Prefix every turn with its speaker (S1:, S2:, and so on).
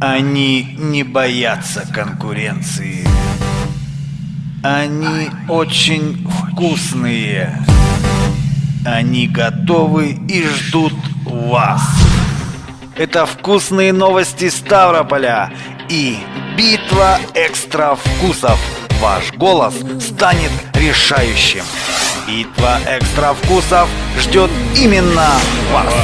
S1: Они не боятся конкуренции. Они очень вкусные. Они готовы и ждут вас. Это вкусные новости Ставрополя и битва экстра вкусов. Ваш голос станет решающим. Битва экстра вкусов ждет именно вас.